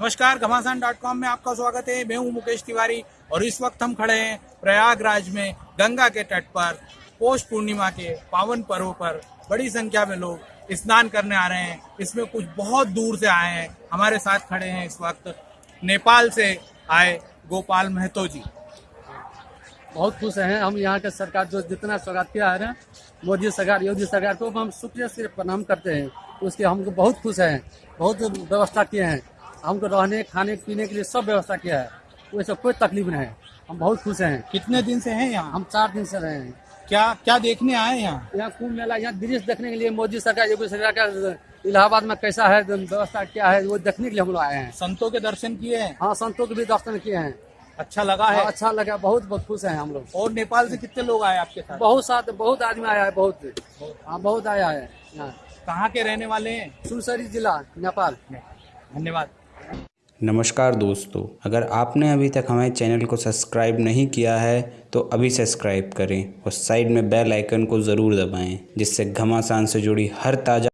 नमस्कार, घमासान dot com में आपका स्वागत है। मैं हूँ मुकेश तिवारी और इस वक्त हम खड़े हैं प्रयागराज में गंगा के तट पर, पौष पूर्णिमा के पावन पर्व पर। बड़ी संख्या में लोग स्नान करने आ रहे हैं। इसमें कुछ बहुत दूर से आए हैं। हमारे साथ खड़े हैं इस वक्त नेपाल से आए गोपाल महतो जी। बहुत खुश हैं। हम यहाँ के सरकार जो जितना स्वागत किया है ना, मोदी सरकार, योगी सरकार को हम शुक्रिया से प्रणाम करते हैं। उसके हमको बहुत खुश हैं। बहुत व्यवस्था किए हैं। हमको रहने खाने पीने के लिए सब व्यवस्था किया है। वैसे कोई तकलीफ़ नहीं है। हम बहुत खुश हैं। कितने दिन से हैं यहाँ? हम चार दिन से रहे हैं। क्या क्या देखने आए हैं यहाँ? यहाँ कुंभ मेला यहाँ दृश्य देखने के लिए मोदी सरकार योगी सरकार का इलाहाबाद में कैसा है व्यवस्था क्या है वो देखने के लिए हम लोग आए हैं। संतों के दर्शन किए हैं? हाँ संतों के भी दर्शन किए हैं। अच्छा लगा है? हाँ, अच्छा लगा बहुत बहुत खुश हैं हम लोग। और नेपाल से कितने लोग आए आपके साथ? बहुत साथ बहुत आदमी आया है बहुत। हाँ बहुत आया है यहाँ। कहाँ के रहने वाले हैं? सुनसरी जिला नेपाल। धन्यवाद। नमस्कार दोस्तों, अगर आपने अभी तक हमारे चैनल को सब्सक्राइब नहीं किया है तो अभी सब्सक्राइब करें और साइड में बेल आइकन को ज़रूर दबाएँ, जिससे घमासान से जुड़ी हर ताज़ा